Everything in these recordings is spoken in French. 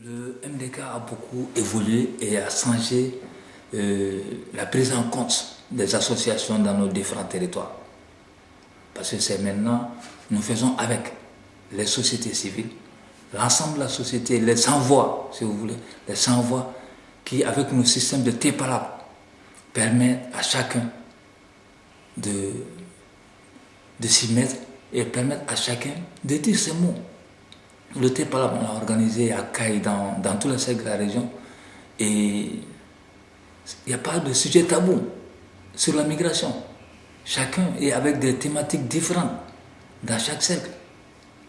Le MDK a beaucoup évolué et a changé euh, la prise en compte des associations dans nos différents territoires. Parce que c'est maintenant, nous faisons avec les sociétés civiles, l'ensemble de la société, les sans-voix, si vous voulez, les sans-voix qui, avec nos systèmes de TEPALAB, permettent à chacun de s'y mettre et permettent à chacun de dire ses mots. Le TEPALAB, on l'a organisé à Caille, dans, dans tous les secteurs de la région, et il n'y a pas de sujet tabou sur la migration. Chacun est avec des thématiques différentes dans chaque cercle.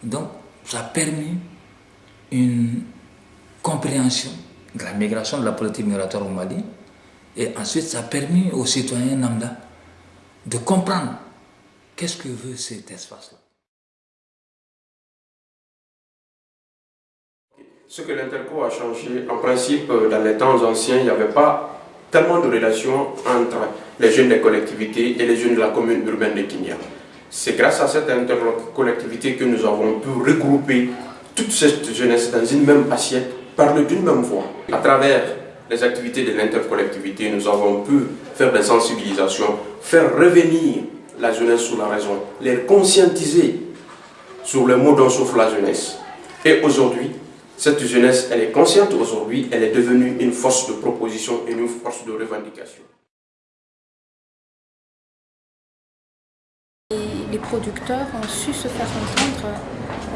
Donc, ça a permis une compréhension de la migration, de la politique migratoire au Mali. Et ensuite, ça a permis aux citoyens Namda de comprendre qu'est-ce que veut cet espace-là. Ce que l'Interco a changé, en principe, dans les temps anciens, il n'y avait pas tellement de relations entre les jeunes des collectivités et les jeunes de la commune urbaine de Kinya. C'est grâce à cette intercollectivité que nous avons pu regrouper toute cette jeunesse dans une même assiette, parler d'une même voix. À travers les activités de l'intercollectivité, nous avons pu faire des sensibilisations, faire revenir la jeunesse sur la raison, les conscientiser sur le mot dont souffre la jeunesse. Et aujourd'hui, cette jeunesse, elle est consciente aujourd'hui, elle est devenue une force de proposition et une force de revendication. Les producteurs ont su se faire entendre,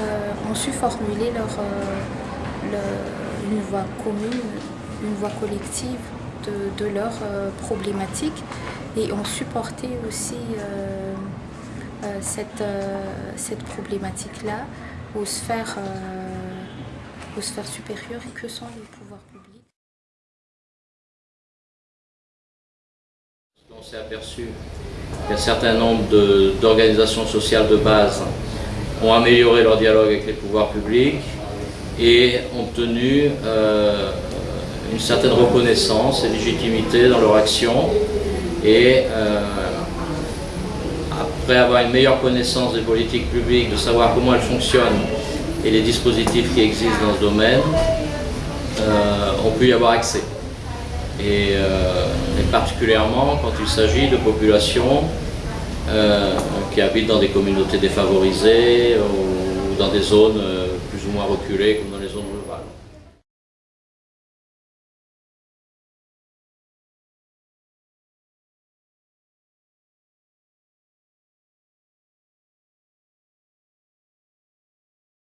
euh, ont su formuler leur, euh, une voix commune, une voix collective de, de leurs euh, problématiques et ont supporté aussi cette, cette problématique-là aux sphères sphères supérieures que sont les pouvoirs publics. On s'est aperçu qu'un certain nombre d'organisations sociales de base ont amélioré leur dialogue avec les pouvoirs publics et ont obtenu euh, une certaine reconnaissance et légitimité dans leur action et euh, après avoir une meilleure connaissance des politiques publiques, de savoir comment elles fonctionnent et les dispositifs qui existent dans ce domaine, euh, ont pu y avoir accès. Et, euh, particulièrement quand il s'agit de populations euh, qui habitent dans des communautés défavorisées ou dans des zones plus ou moins reculées comme dans les zones